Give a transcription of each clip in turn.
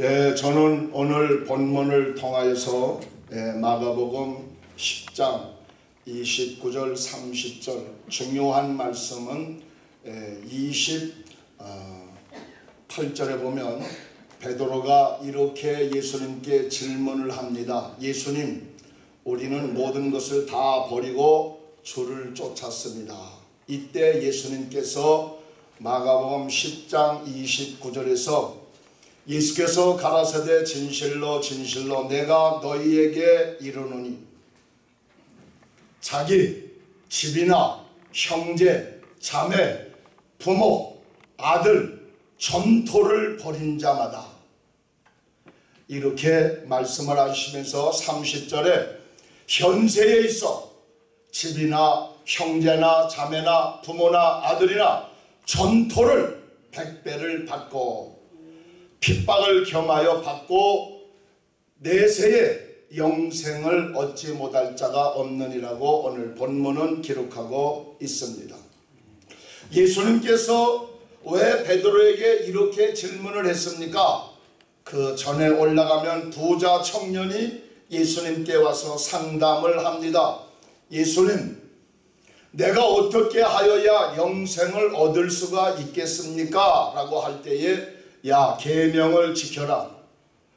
예, 저는 오늘 본문을 통하여서 예, 마가복음 10장 29절 30절 중요한 말씀은 예, 28절에 보면 베드로가 이렇게 예수님께 질문을 합니다. 예수님, 우리는 모든 것을 다 버리고 주를 쫓았습니다. 이때 예수님께서 마가복음 10장 29절에서 예수께서 가라사대 진실로 진실로 내가 너희에게 이르노니 자기 집이나 형제 자매 부모 아들 전토를 벌인 자마다. 이렇게 말씀을 하시면서 30절에 현세에 있어 집이나 형제나 자매나 부모나 아들이나 전토를 백배를 받고 핍박을 겸하여 받고 내세에 영생을 얻지 못할 자가 없느니라고 오늘 본문은 기록하고 있습니다. 예수님께서 왜 베드로에게 이렇게 질문을 했습니까? 그 전에 올라가면 부자 청년이 예수님께 와서 상담을 합니다. 예수님, 내가 어떻게 하여야 영생을 얻을 수가 있겠습니까? 라고 할 때에 야 계명을 지켜라.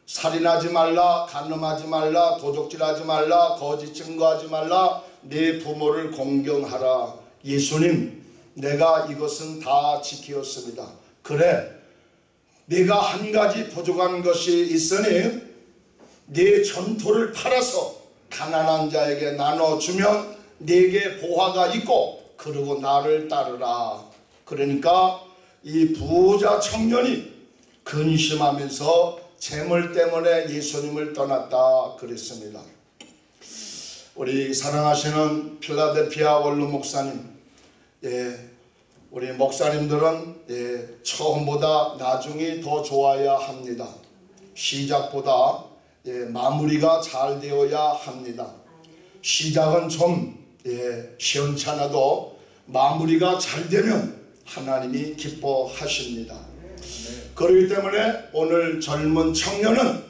살인하지 말라, 간음하지 말라, 도적질하지 말라, 거짓 증거하지 말라, 내 부모를 공경하라. 예수님, 내가 이것은 다 지키었습니다. 그래, 네가 한 가지 부족한 것이 있으니 네 전토를 팔아서 가난한 자에게 나눠주면 네게 보화가 있고 그리고 나를 따르라. 그러니까 이 부자 청년이 근심하면서 재물 때문에 예수님을 떠났다 그랬습니다. 우리 사랑하시는 필라델피아 원로 목사님, 예, 우리 목사님들은 예, 처음보다 나중이 더 좋아야 합니다. 시작보다 예, 마무리가 잘 되어야 합니다. 시작은 좀 예, 시원찮아도 마무리가 잘 되면 하나님이 기뻐하십니다. 그렇기 때문에 오늘 젊은 청년은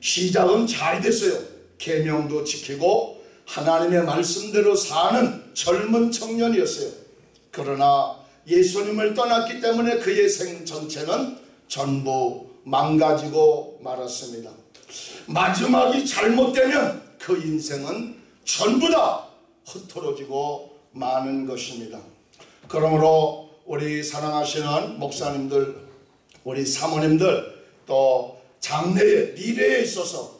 시작은 잘 됐어요. 계명도 지키고 하나님의 말씀대로 사는 젊은 청년이었어요. 그러나 예수님을 떠났기 때문에 그의 생 전체는 전부 망가지고 말았습니다. 마지막이 잘못되면 그 인생은 전부 다 흩어지고 마는 것입니다. 그러므로 우리 사랑하시는 목사님들, 우리 사모님들 또 장래의 미래에 있어서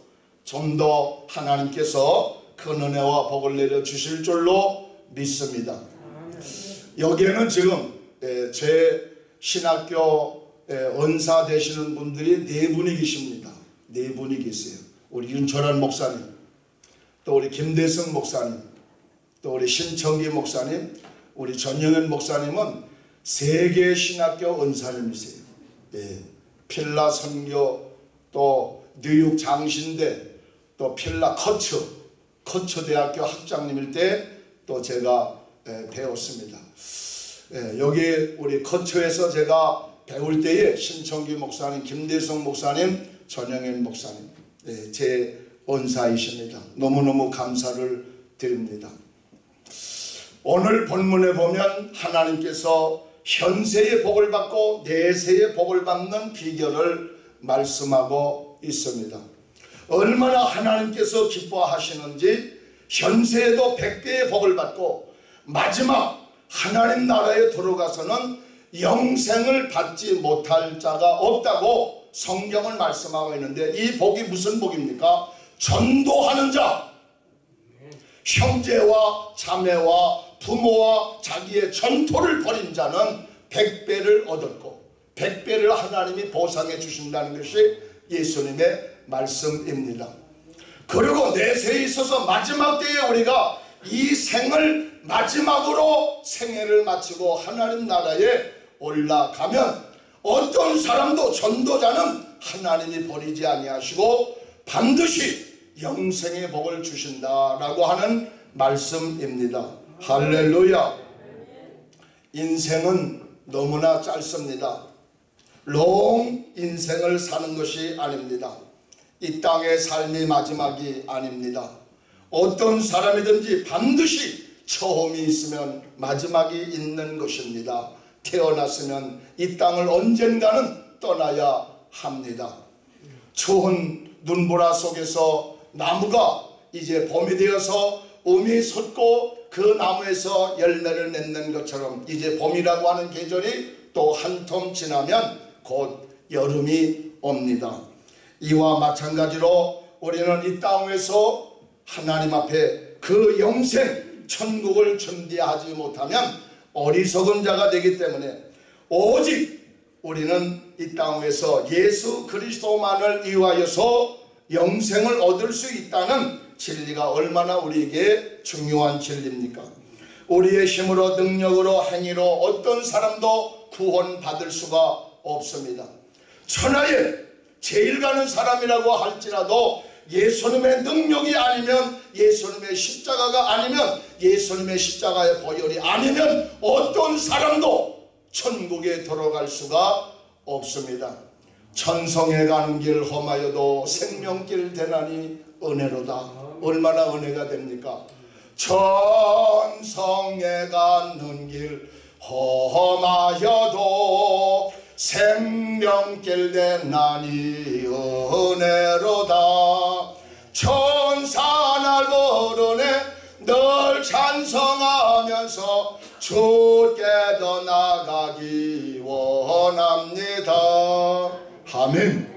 좀 더 하나님께서 큰 은혜와 복을 내려 주실 줄로 믿습니다. 여기에는 지금 예, 제 신학교 예, 은사 되시는 분들이 네 분이 계십니다. 네 분이 계세요. 우리 윤철환 목사님, 또 우리 김대성 목사님, 또 우리 신청기 목사님, 우리 전영현 목사님은 세계 신학교 은사님이세요. 예, 필라 선교, 또 뉴욕 장신대, 또 필라 커처, 커처 대학교 학장님일 때 또 제가 예, 배웠습니다. 예, 여기 우리 커처에서 제가 배울 때에 신청기 목사님, 김대성 목사님, 전영현 목사님, 예, 제 은사이십니다. 너무너무 감사를 드립니다. 오늘 본문에 보면 하나님께서 현세의 복을 받고 내세의 복을 받는 비결을 말씀하고 있습니다. 얼마나 하나님께서 기뻐하시는지 현세에도 백배의 복을 받고 마지막 하나님 나라에 들어가서는 영생을 받지 못할 자가 없다고 성경을 말씀하고 있는데 이 복이 무슨 복입니까? 전도하는 자, 형제와 자매와 부모와 자기의 전토를 벌인 자는 백배를 얻었고 백배를 하나님이 보상해 주신다는 것이 예수님의 말씀입니다. 그리고 내세에 있어서 마지막 때에 우리가 이 생을 마지막으로 생애를 마치고 하나님 나라에 올라가면 어떤 사람도 전도자는 하나님이 버리지 아니하시고 반드시 영생의 복을 주신다라고 하는 말씀입니다. 할렐루야. 인생은 너무나 짧습니다. 롱 인생을 사는 것이 아닙니다. 이 땅의 삶이 마지막이 아닙니다. 어떤 사람이든지 반드시 처음이 있으면 마지막이 있는 것입니다. 태어났으면 이 땅을 언젠가는 떠나야 합니다. 추운 눈보라 속에서 나무가 이제 봄이 되어서 음이 솟고 그 나무에서 열매를 맺는 것처럼 이제 봄이라고 하는 계절이 또 한 텀 지나면 곧 여름이 옵니다. 이와 마찬가지로 우리는 이 땅에서 하나님 앞에 그 영생 천국을 준비하지 못하면 어리석은 자가 되기 때문에 오직 우리는 이 땅에서 예수 그리스도만을 이유하여서 영생을 얻을 수 있다는 진리가 얼마나 우리에게 중요한 진리입니까? 우리의 힘으로 능력으로 행위로 어떤 사람도 구원받을 수가 없습니다. 천하에 제일 가는 사람이라고 할지라도 예수님의 능력이 아니면 예수님의 십자가가 아니면 예수님의 십자가의 보혈이 아니면 어떤 사람도 천국에 들어갈 수가 없습니다. 천성에 가는 길 험하여도 생명길 되나니 은혜로다. 얼마나 은혜가 됩니까? 천성에 가는 길 험하여도 생명길 되나니 은혜로다. 천사 날 부르네 널 찬성하면서 주께 더 나가기 원합니다. 아멘.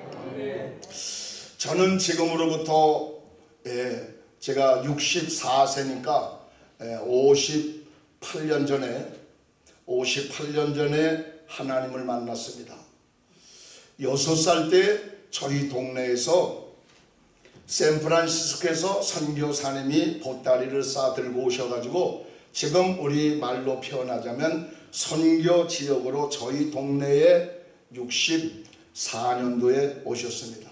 저는 지금으로부터 예, 제가 64세니까 예, 58년 전에 58년 전에 하나님을 만났습니다. 6살 때 저희 동네에서 샌프란시스코에서 선교사님이 보따리를 싸들고 오셔가지고 지금 우리 말로 표현하자면 선교 지역으로 저희 동네에 64년도에 오셨습니다.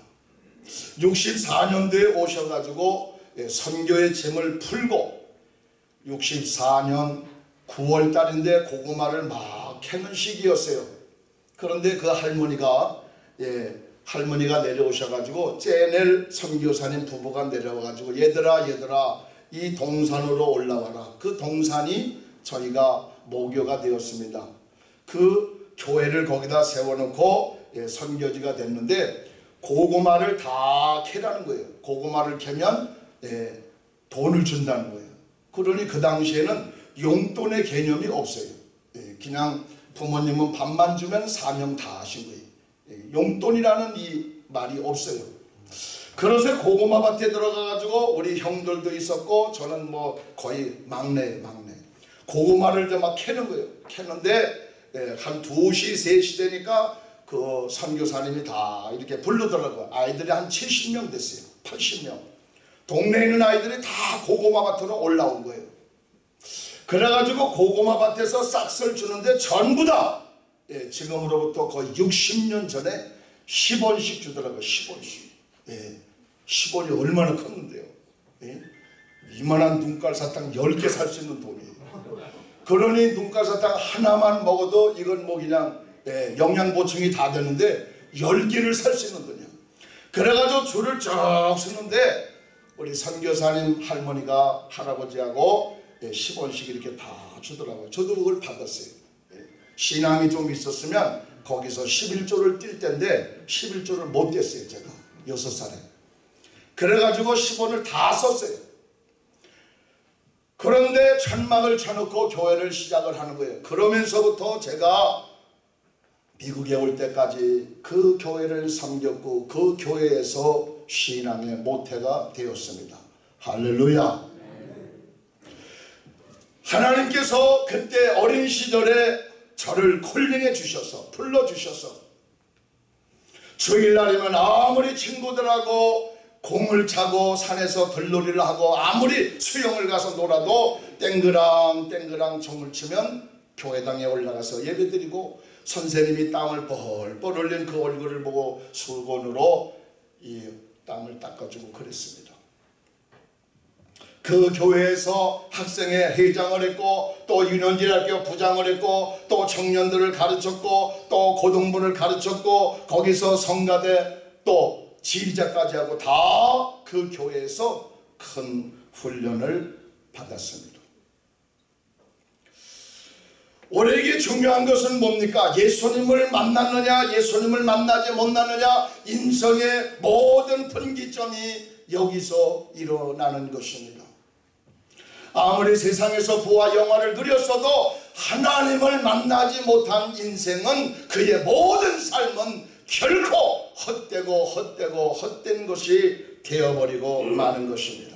64년도에 오셔가지고 예, 선교의 짐을 풀고 64년 9월 달인데 고구마를 막 캐는 시기였어요. 그런데 그 할머니가 예, 할머니가 내려오셔가지고 째넬 선교사님 부부가 내려와가지고 얘들아 얘들아 이 동산으로 올라와라. 그 동산이 저희가 모교가 되었습니다. 그 교회를 거기다 세워놓고 예, 선교지가 됐는데 고구마를 다 캐라는 거예요. 고구마를 캐면 예, 돈을 준다는 거예요. 그러니 그 당시에는 용돈의 개념이 없어요. 예, 그냥 부모님은 밥만 주면 사명 다 하신 거예요. 예, 용돈이라는 이 말이 없어요. 그래서 고구마 밭에 들어가가지고 우리 형들도 있었고 저는 뭐 거의 막내 막내 고구마를 막 캐는 거예요. 캐는데 예, 한 2시 3시 되니까 그 선교사님이 다 이렇게 부르더라고요. 아이들이 한 70명 됐어요. 80명. 동네에 있는 아이들이 다 고구마 밭으로 올라온 거예요. 그래가지고 고구마 밭에서 싹쓸 주는데 전부 다 예, 지금으로부터 거의 60년 전에 10원씩 주더라고요. 10원씩. 예, 10원이 얼마나 컸는데요. 예? 이만한 눈깔 사탕 10개 살 수 있는 돈이에요. 그러니 눈깔 사탕 하나만 먹어도 이건 뭐 그냥 예, 영양 보충이 다 되는데 10개를 살 수 있는 돈이야. 그래가지고 줄을 쭉 서는데 우리 선교사님 할머니가 할아버지하고 예, 10원씩 이렇게 다 주더라고요. 저도 그걸 받았어요. 예, 신앙이 좀 있었으면 거기서 11조를 뛸 텐데 11조를 못 뗐어요. 제가 6살에. 그래가지고 10원을 다 썼어요. 그런데 천막을 쳐놓고 교회를 시작을 하는 거예요. 그러면서부터 제가 미국에 올 때까지 그 교회를 섬겼고 그 교회에서 신앙의 모태가 되었습니다. 할렐루야. 하나님께서 그때 어린 시절에 저를 콜링해 주셔서 불러 주셔서 주일날이면 아무리 친구들하고 공을 차고 산에서 들놀이를 하고 아무리 수영을 가서 놀아도 땡그랑 땡그랑 종을 치면 교회당에 올라가서 예배드리고 선생님이 땀을 뻘뻘 흘린 그 얼굴을 보고 수건으로 이 땀을 닦아주고 그랬습니다. 그 교회에서 학생회 회장을 했고 또 유년지학교 부장을 했고 또 청년들을 가르쳤고 또 고등부를 가르쳤고 거기서 성가대 또 지휘자까지 하고 다 그 교회에서 큰 훈련을 받았습니다. 우리에게 중요한 것은 뭡니까? 예수님을 만났느냐, 예수님을 만나지 못하느냐, 인생의 모든 분기점이 여기서 일어나는 것입니다. 아무리 세상에서 부와 영화를 누렸어도 하나님을 만나지 못한 인생은 그의 모든 삶은 결코 헛되고 헛되고 헛된 것이 되어버리고 마는 것입니다.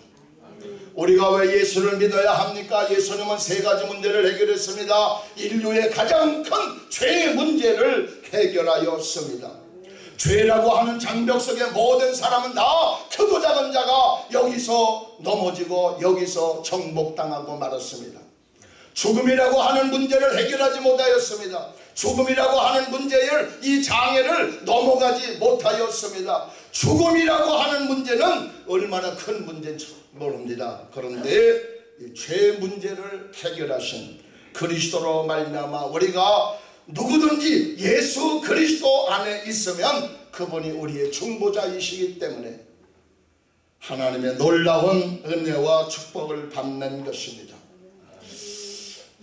우리가 왜 예수를 믿어야 합니까? 예수님은 세 가지 문제를 해결했습니다. 인류의 가장 큰 죄의 문제를 해결하였습니다. 죄라고 하는 장벽 속에 모든 사람은 다 크고 작은 자가 여기서 넘어지고 여기서 정복당하고 말았습니다. 죽음이라고 하는 문제를 해결하지 못하였습니다. 죽음이라고 하는 문제를 이 장애를 넘어가지 못하였습니다. 죽음이라고 하는 문제는 얼마나 큰 문제인지 모릅니다. 그런데 죄 문제를 해결하신 그리스도로 말미암아 우리가 누구든지 예수 그리스도 안에 있으면 그분이 우리의 중보자이시기 때문에 하나님의 놀라운 은혜와 축복을 받는 것입니다.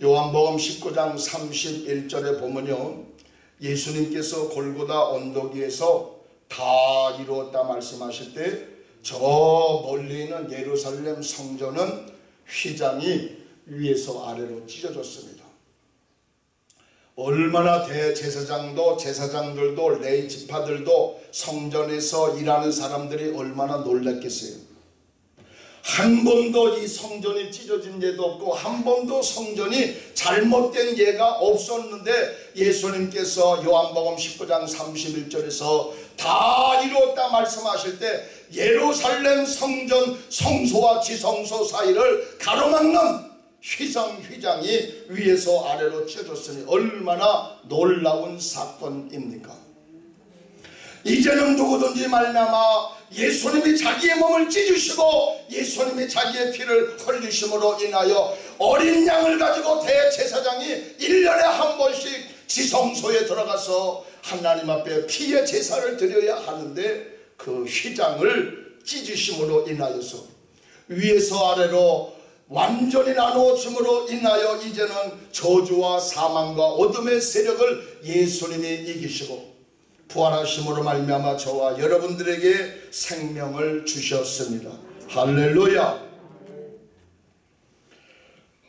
요한복음 19장 31절에 보면요. 예수님께서 골고다 언덕 위에서 다 이루었다 말씀하실 때 저 멀리 있는 예루살렘 성전은 휘장이 위에서 아래로 찢어졌습니다. 얼마나 대제사장도 제사장들도 레이 지파들도 성전에서 일하는 사람들이 얼마나 놀랐겠어요. 한 번도 이 성전이 찢어진 예도 없고 한 번도 성전이 잘못된 예가 없었는데 예수님께서 요한복음 19장 31절에서 다 이루었다 말씀하실 때 예루살렘 성전 성소와 지성소 사이를 가로막는 휘장 휘장이 위에서 아래로 찢어졌으니 얼마나 놀라운 사건입니까? 이제는 누구든지 말미암아 예수님이 자기의 몸을 찢으시고 예수님이 자기의 피를 흘리심으로 인하여 어린 양을 가지고 대제사장이 1년에 한 번씩 지성소에 들어가서 하나님 앞에 피의 제사를 드려야 하는데 그 휘장을 찢으심으로 인하여서 위에서 아래로 완전히 나누어짐으로 인하여 이제는 저주와 사망과 어둠의 세력을 예수님이 이기시고 부활하심으로 말미암아 저와 여러분들에게 생명을 주셨습니다. 할렐루야.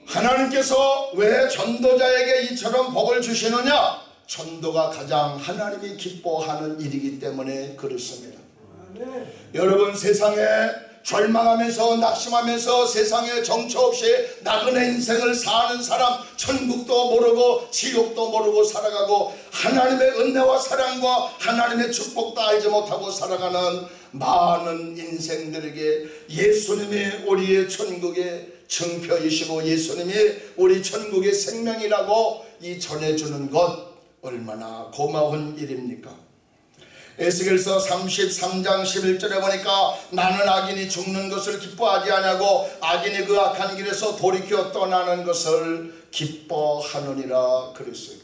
하나님께서 왜 전도자에게 이처럼 복을 주시느냐? 전도가 가장 하나님이 기뻐하는 일이기 때문에 그렇습니다. 여러분 세상에 절망하면서 낙심하면서 세상에 정처 없이 나그네 인생을 사는 사람 천국도 모르고 지옥도 모르고 살아가고 하나님의 은혜와 사랑과 하나님의 축복도 알지 못하고 살아가는 많은 인생들에게 예수님이 우리의 천국의 증표이시고 예수님이 우리 천국의 생명이라고 이 전해주는 것 얼마나 고마운 일입니까? 에스겔서 33장 11절에 보니까 나는 악인이 죽는 것을 기뻐하지 아니하고 악인이 그 악한 길에서 돌이켜 떠나는 것을 기뻐하느니라 그랬어요.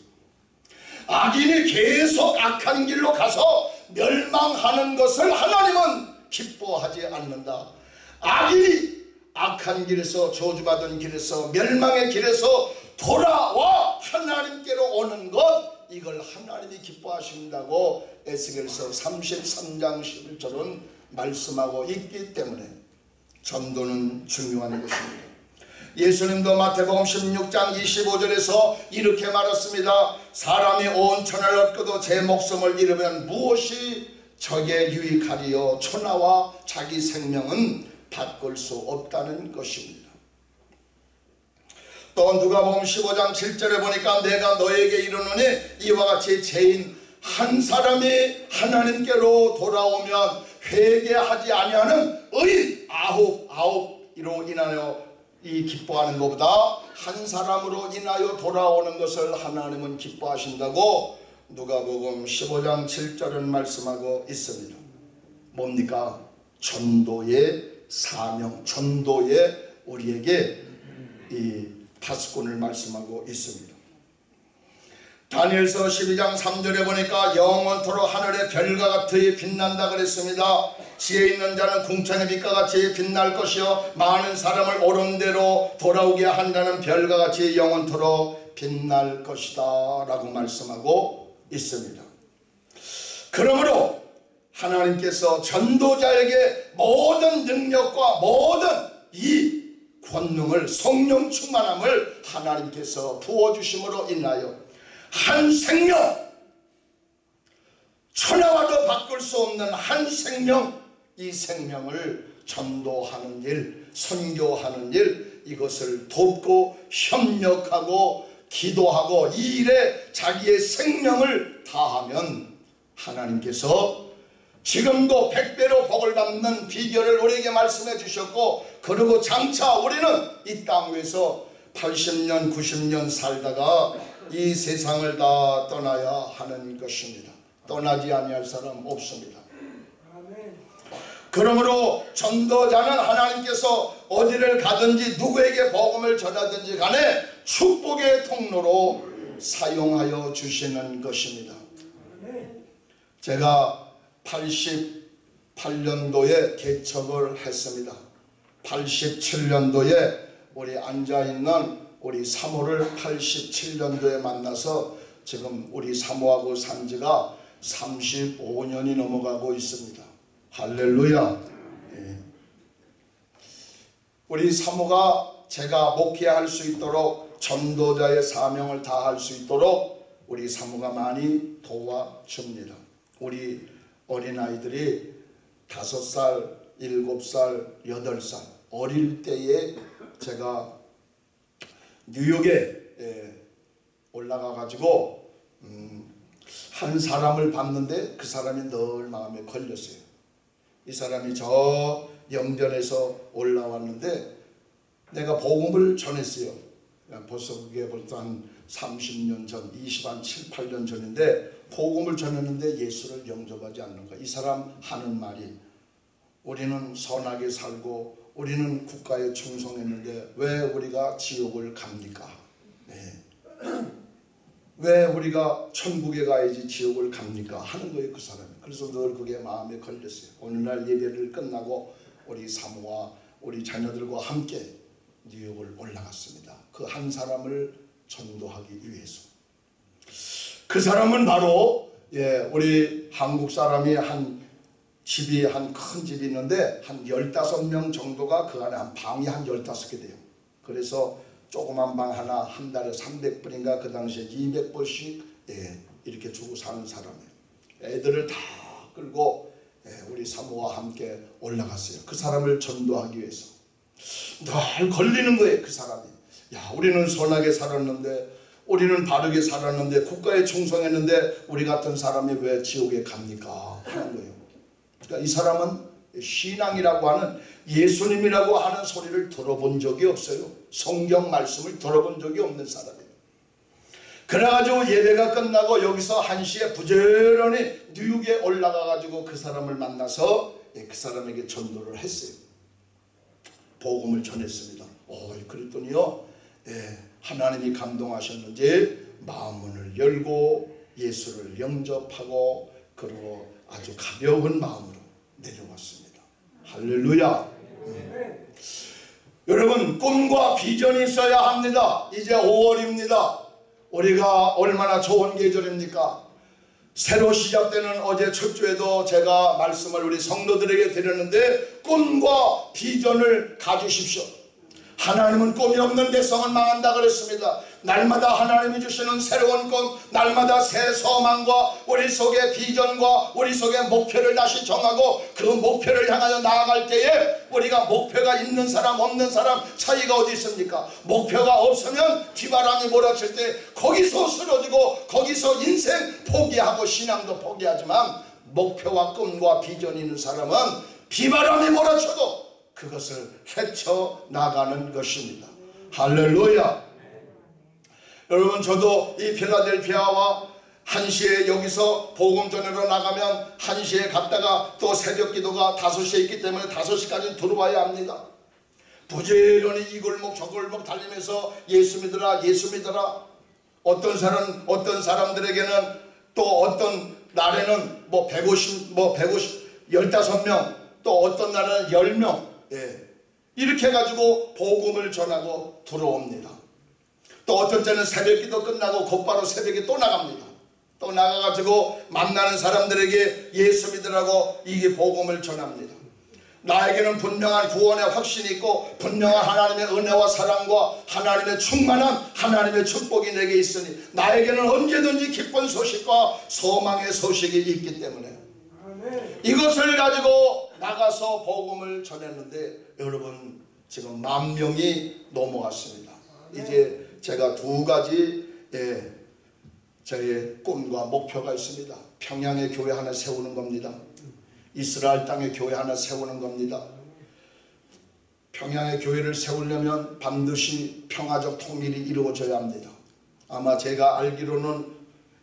악인이 계속 악한 길로 가서 멸망하는 것을 하나님은 기뻐하지 않는다. 악인이 악한 길에서 저주받은 길에서 멸망의 길에서 돌아와 하나님께로 오는 것 이걸 하나님이 기뻐하신다고 에스겔서 33장 11절은 말씀하고 있기 때문에 전도는 중요한 것입니다. 예수님도 마태복음 16장 25절에서 이렇게 말했습니다. 사람이 온 천을 얻고도 제 목숨을 잃으면 무엇이 적에 유익하리요 천하와 자기 생명은 바꿀 수 없다는 것입니다. 또 누가복음 15장 7절에 보니까 내가 너에게 이르노니 이와 같이 죄인 한 사람이 하나님께로 돌아오면 회개하지 아니하는 의인 아홉 아홉으로 인하여 이 기뻐하는 것보다 한 사람으로 인하여 돌아오는 것을 하나님은 기뻐하신다고 누가복음 15장 7절은 말씀하고 있습니다. 뭡니까? 전도의 사명, 전도의 우리에게 이 파수꾼을 말씀하고 있습니다. 다니엘서 12장 3절에 보니까 영원토록 하늘의 별과 같이 빛난다 그랬습니다. 지혜 있는 자는 궁창의 빛과 같이 빛날 것이요 많은 사람을 옳은 대로 돌아오게 한다는 별과 같이 영원토록 빛날 것이다 라고 말씀하고 있습니다. 그러므로 하나님께서 전도자에게 모든 능력과 모든 이 권능을 성령 충만함을 하나님께서 부어주심으로 인하여 한 생명 천하와도 바꿀 수 없는 한 생명 이 생명을 전도하는 일 선교하는 일 이것을 돕고 협력하고 기도하고 이 일에 자기의 생명을 다하면 하나님께서 지금도 백배로 복을 받는 비결을 우리에게 말씀해 주셨고 그리고 장차 우리는 이 땅 위에서 80년 90년 살다가 이 세상을 다 떠나야 하는 것입니다. 떠나지 아니할 사람 없습니다. 그러므로 전도자는 하나님께서 어디를 가든지 누구에게 복음을 전하든지 간에 축복의 통로로 사용하여 주시는 것입니다. 제가 88년도에 개척을 했습니다. 87년도에 우리 앉아있는 우리 사모를 87년도에 만나서 지금 우리 사모하고 산 지가 35년이 넘어가고 있습니다. 할렐루야. 예. 우리 사모가 제가 목회할 수 있도록 전도자의 사명을 다할 수 있도록 우리 사모가 많이 도와줍니다. 우리 어린아이들이 다섯 살, 일곱 살, 여덟 살 어릴 때에 제가 뉴욕에 예, 올라가 가지고 음, 한 사람을 봤는데 그 사람이 늘 마음에 걸렸어요. 이 사람이 저 영변에서 올라왔는데 내가 복음을 전했어요. 벌써 그게 벌써 한 30년 전, 20, 한 7, 8년 전인데 복음을 전했는데 예수를 영접하지 않는가. 이 사람 하는 말이 우리는 선하게 살고 우리는 국가에 충성했는데 왜 우리가 지옥을 갑니까? 네. 왜 우리가 천국에 가야지 지옥을 갑니까? 하는 거예요 그 사람이. 그래서 늘 그게 마음에 걸렸어요. 오늘날 예배를 끝나고 우리 사모와 우리 자녀들과 함께 뉴욕을 올라갔습니다. 그 한 사람을 전도하기 위해서. 그 사람은 바로 예, 우리 한국 사람이 한 집이 한 큰 집이 있는데 한 15명 정도가 그 안에 한 방이 한 15개 돼요. 그래서 조그만 방 하나 한 달에 300불인가 그 당시에 200불씩 예, 이렇게 주고 사는 사람이에요. 애들을 다 끌고 예, 우리 사모와 함께 올라갔어요. 그 사람을 전도하기 위해서. 늘 걸리는 거예요 그 사람이. 야 우리는 선하게 살았는데 우리는 바르게 살았는데 국가에 충성했는데 우리 같은 사람이 왜 지옥에 갑니까? 하는 거예요. 그러니까 이 사람은 신앙이라고 하는 예수님이라고 하는 소리를 들어본 적이 없어요. 성경 말씀을 들어본 적이 없는 사람이에요. 그래가지고 예배가 끝나고 여기서 한시에 부지런히 뉴욕에 올라가가지고 그 사람을 만나서 예, 그 사람에게 전도를 했어요. 복음을 전했습니다. 어, 그랬더니요, 예, 하나님이 감동하셨는지 마음문을 열고 예수를 영접하고 그리고 아주 가벼운 마음으로 내려왔습니다. 할렐루야. 음. 여러분 꿈과 비전이 있어야 합니다. 이제 5월입니다. 우리가 얼마나 좋은 계절입니까? 새로 시작되는 어제 첫 주에도 제가 말씀을 우리 성도들에게 드렸는데 꿈과 비전을 가지십시오. 하나님은 꿈이 없는 대성은 망한다 그랬습니다. 날마다 하나님이 주시는 새로운 꿈, 날마다 새 소망과 우리 속의 비전과 우리 속의 목표를 다시 정하고 그 목표를 향하여 나아갈 때에 우리가 목표가 있는 사람 없는 사람 차이가 어디 있습니까? 목표가 없으면 비바람이 몰아칠 때 거기서 쓰러지고 거기서 인생 포기하고 신앙도 포기하지만 목표와 꿈과 비전이 있는 사람은 비바람이 몰아쳐도 그것을 헤쳐나가는 것입니다. 할렐루야. 여러분 저도 이 필라델피아와 한시에 여기서 복음 전으로 나가면 한시에 갔다가 또 새벽 기도가 다섯 시에 있기 때문에 다섯 시까지 들어와야 합니다. 부지런히 이 골목 저 골목 달리면서 예수 믿으라 예수 믿으라 어떤 사람 어떤 사람들에게는 또 어떤 날에는 뭐 150, 뭐 150, 15명 또 어떤 날에는 10명 예. 이렇게 해가지고 복음을 전하고 들어옵니다. 또 어떤 때는 새벽 기도 끝나고 곧바로 새벽에 또 나갑니다. 또 나가가지고 만나는 사람들에게 예수 믿으라고 이게 복음을 전합니다. 나에게는 분명한 구원의 확신이 있고 분명한 하나님의 은혜와 사랑과 하나님의 충만한 하나님의 축복이 내게 있으니 나에게는 언제든지 기쁜 소식과 소망의 소식이 있기 때문에 이것을 가지고 나가서 복음을 전했는데 여러분 지금 만 명이 넘어왔습니다. 이제 제가 두 가지 예, 저의 꿈과 목표가 있습니다. 평양에 교회 하나 세우는 겁니다. 이스라엘 땅에 교회 하나 세우는 겁니다. 평양의 교회를 세우려면 반드시 평화적 통일이 이루어져야 합니다. 아마 제가 알기로는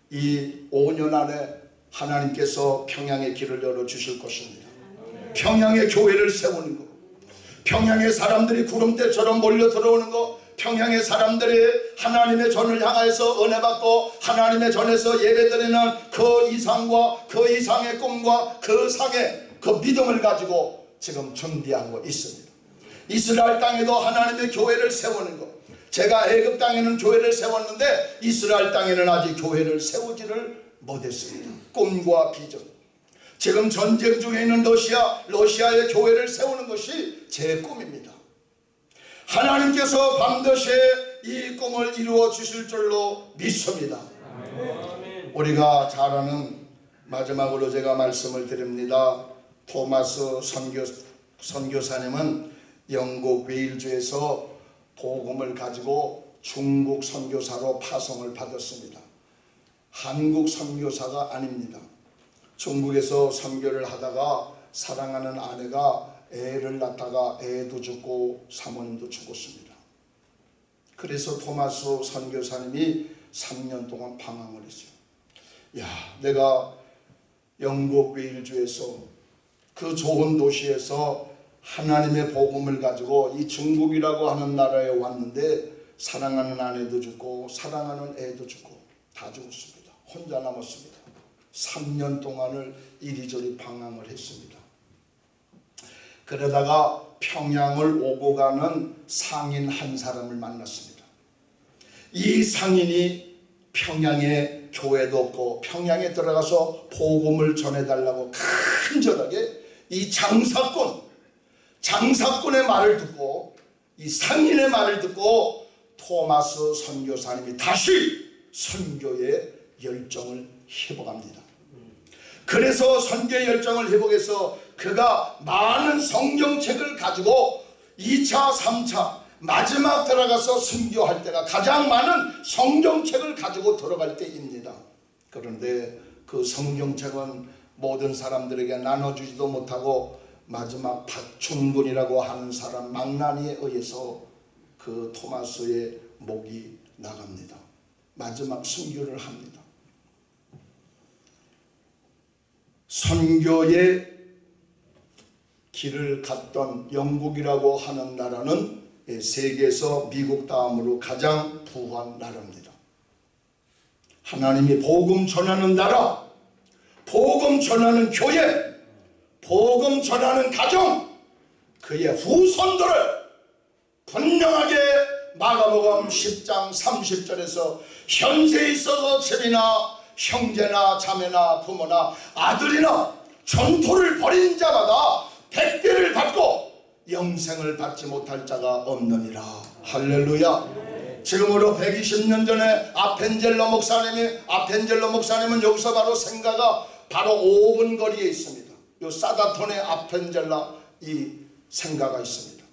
이 5년 안에 하나님께서 평양의 길을 열어주실 것입니다. 평양의 교회를 세우는 것. 평양의 사람들이 구름대처럼 몰려 들어오는 것. 평양의 사람들이 하나님의 전을 향하여서 은혜 받고 하나님의 전에서 예배드리는 그 이상과 그 이상의 꿈과 그 상의 그 믿음을 가지고 지금 준비하고 있습니다. 이스라엘 땅에도 하나님의 교회를 세우는 것. 제가 애굽 땅에는 교회를 세웠는데 이스라엘 땅에는 아직 교회를 세우지를 못했습니다. 꿈과 비전. 지금 전쟁 중에 있는 러시아, 러시아의 교회를 세우는 것이 제 꿈입니다. 하나님께서 반드시 이 꿈을 이루어 주실 줄로 믿습니다. 우리가 잘 아는 마지막으로 제가 말씀을 드립니다. 토마스 선교, 선교사님은 영국 웨일주에서 복음을 가지고 중국 선교사로 파송을 받았습니다. 한국 선교사가 아닙니다. 중국에서 선교를 하다가 사랑하는 아내가 애를 낳다가 애도 죽고 사모님도 죽었습니다. 그래서 토마스 선교사님이 3년 동안 방황을 했어요. 야, 내가 영국 웨일주에서 그 좋은 도시에서 하나님의 복음을 가지고 이 중국이라고 하는 나라에 왔는데 사랑하는 아내도 죽고 사랑하는 애도 죽고 다 죽었습니다. 혼자 남았습니다. 3년 동안을 이리저리 방황을 했습니다. 그러다가 평양을 오고 가는 상인 한 사람을 만났습니다. 이 상인이 평양에 교회도 없고 평양에 들어가서 복음을 전해달라고 간절하게 이 장사꾼, 장사꾼의 말을 듣고 이 상인의 말을 듣고 토마스 선교사님이 다시 선교의 열정을 회복합니다. 그래서 선교의 열정을 회복해서 그가 많은 성경책을 가지고 2차, 3차 마지막 들어가서 순교할 때가 가장 많은 성경책을 가지고 들어갈 때입니다. 그런데 그 성경책은 모든 사람들에게 나눠주지도 못하고 마지막 박충근이라고 하는 사람 망나니에 의해서 그 토마스의 목이 나갑니다. 마지막 순교를 합니다. 선교의 길을 갔던 영국이라고 하는 나라는 세계에서 미국 다음으로 가장 부한 나라입니다. 하나님이 복음 전하는 나라, 복음 전하는 교회, 복음 전하는 가정, 그의 후손들을 분명하게 마가복음 10장 30절에서 현세에 있어서 집이나 형제나 자매나 부모나 아들이나 전토를 벌인 자마다 백배를 받고 영생을 받지 못할 자가 없느니라. 할렐루야. 지금으로 120년 전에 아펜젤러 목사님이 아펜젤러 목사님은 여기서 바로 생가가 바로 5분 거리에 있습니다. 요 사다톤의 아펜젤라 이 생가가 있습니다.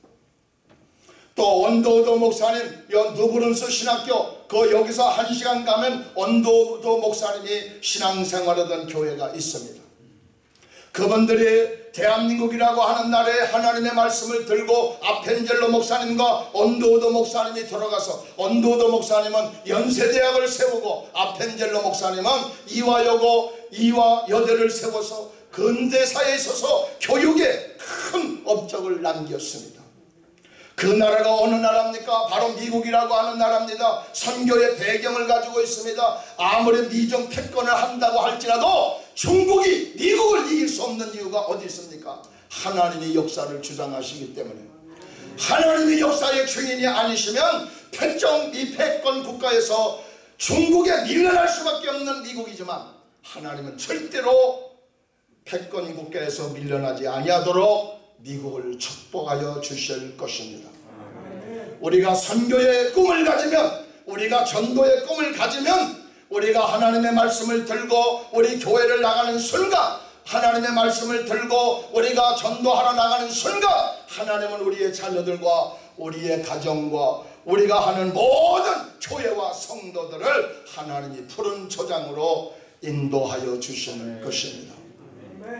또 언도도 목사님 누브른스 신학교 그 여기서 한 시간 가면 언도도 목사님이 신앙생활하던 교회가 있습니다. 그분들이 대한민국이라고 하는 나라에 하나님의 말씀을 들고 아펜젤로 목사님과 언도도 목사님이 들어가서 언도도 목사님은 연세대학을 세우고 아펜젤로 목사님은 이화여고 이화여대를 세워서 근대사에 있어서 교육에 큰 업적을 남겼습니다. 그 나라가 어느 나라입니까? 바로 미국이라고 하는 나라입니다. 선교의 배경을 가지고 있습니다. 아무리 미정 패권을 한다고 할지라도 중국이 미국을 이길 수 없는 이유가 어디 있습니까? 하나님이 역사를 주장하시기 때문에 하나님이 역사의 주인이 아니시면 패권 미패권 국가에서 중국에 밀려날 수밖에 없는 미국이지만 하나님은 절대로 패권 국가에서 밀려나지 아니하도록 미국을 축복하여 주실 것입니다. 우리가 선교의 꿈을 가지면 우리가 전도의 꿈을 가지면 우리가 하나님의 말씀을 들고 우리 교회를 나가는 순간 하나님의 말씀을 들고 우리가 전도하러 나가는 순간 하나님은 우리의 자녀들과 우리의 가정과 우리가 하는 모든 교회와 성도들을 하나님이 푸른 초장으로 인도하여 주시는 것입니다.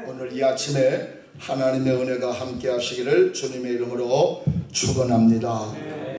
오늘 이 아침에 하나님의 은혜가 함께 하시기를 주님의 이름으로 축원합니다.